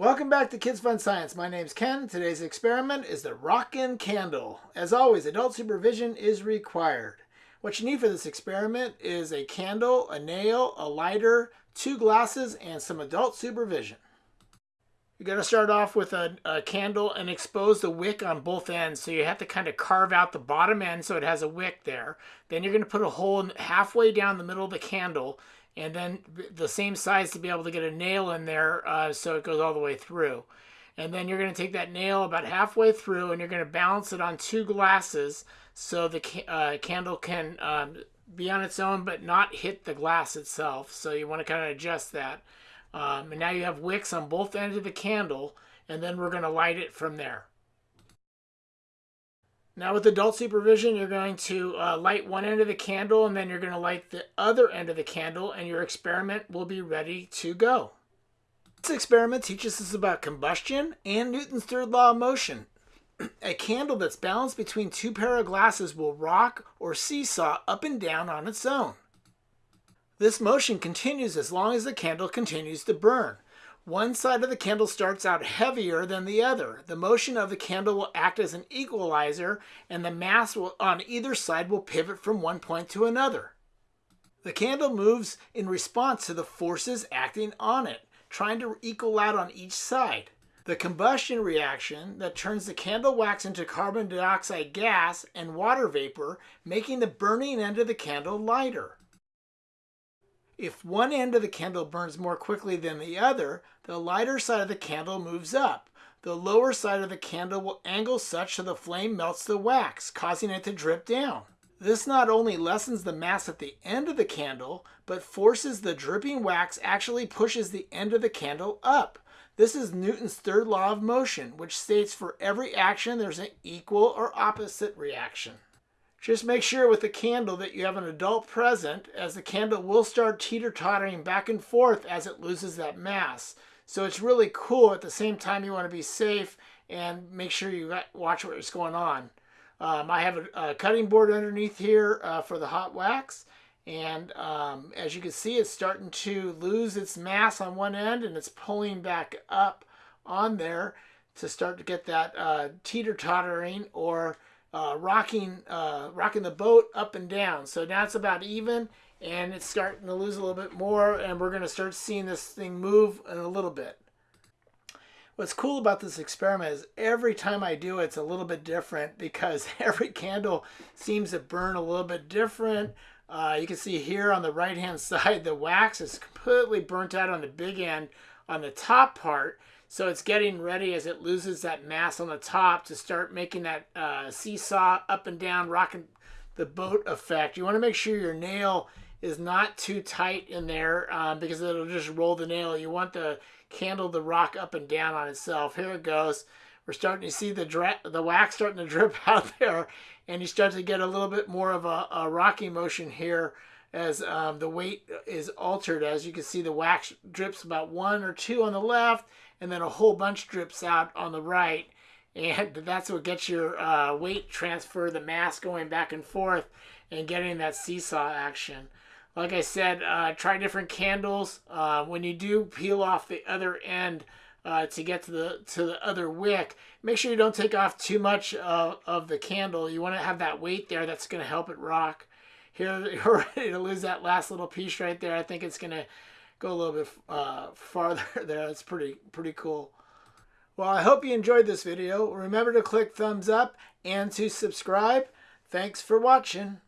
Welcome back to Kids Fun Science. My name's Ken. Today's experiment is the Rockin' Candle. As always, adult supervision is required. What you need for this experiment is a candle, a nail, a lighter, two glasses, and some adult supervision. You're going to start off with a, a, candle and expose the wick on both ends. So you have to kind of carve out the bottom end so it has a wick there. Then you're going to put a hole halfway down the middle of the candle and then the same size to be able to get a nail in there uh, so it goes all the way through. And then you're going to take that nail about halfway through and you're going to balance it on two glasses so the uh, candle can um, be on its own but not hit the glass itself. So you want to kind of adjust that. Um, and now you have wicks on both ends of the candle and then we're going to light it from there. Now with adult supervision, you're going to uh, light one end of the candle and then you're going to light the other end of the candle and your experiment will be ready to go. This experiment teaches us about combustion and Newton's third law of motion. A candle that's balanced between two pair of glasses will rock or seesaw up and down on its own. This motion continues as long as the candle continues to burn. One side of the candle starts out heavier than the other. The motion of the candle will act as an equalizer and the mass will, on either side will pivot from one point to another. The candle moves in response to the forces acting on it, trying to equal out on each side. The combustion reaction that turns the candle wax into carbon dioxide gas and water vapor, making the burning end of the candle lighter. If one end of the candle burns more quickly than the other, the lighter side of the candle moves up. The lower side of the candle will angle such that the flame melts the wax, causing it to drip down. This not only lessens the mass at the end of the candle, but forces the dripping wax actually pushes the end of the candle up. This is Newton's third law of motion, which states for every action there's an equal or opposite reaction. Just make sure with the candle that you have an adult present as the candle will start teeter-tottering back and forth as it loses that mass. So it's really cool. At the same time, you want to be safe and make sure you watch what's going on. Um, I have a, a, cutting board underneath here uh, for the hot wax. And um, as you can see, it's starting to lose its mass on one end and it's pulling back up on there to start to get that uh, teeter-tottering or uh, rocking uh, rocking the boat up and down. So now it's about even and it's starting to lose a little bit more and we're going to start seeing this thing move in a little bit. What's cool about this experiment is every time I do it, it's a little bit different because every candle seems to burn a little bit different. Uh, you can see here on the right hand side, the wax is completely burnt out on the big end on the top part. So it's getting ready as it loses that mass on the top to start making that uh, seesaw up and down, rocking the boat effect. You want to make sure your nail is not too tight in there um, because it'll just roll the nail. You want the candle to rock up and down on itself. Here it goes. We're starting to see the the wax starting to drip out there, and you start to get a little bit more of a, a rocking motion here as um, the weight is altered. As you can see, the wax drips about one or two on the left, and then a whole bunch drips out on the right. And that's what gets your uh, weight transfer, the mass going back and forth, and getting that seesaw action. Like I said, uh, try different candles. Uh, when you do peel off the other end uh, to get to the to the other wick, make sure you don't take off too much of the candle. You want to have that weight there that's going to help it rock. Here, you're ready to lose that last little piece right there. I think it's going to go a little bit uh, farther there. It's pretty, pretty cool. Well, I hope you enjoyed this video. Remember to click thumbs up and to subscribe. Thanks for watching.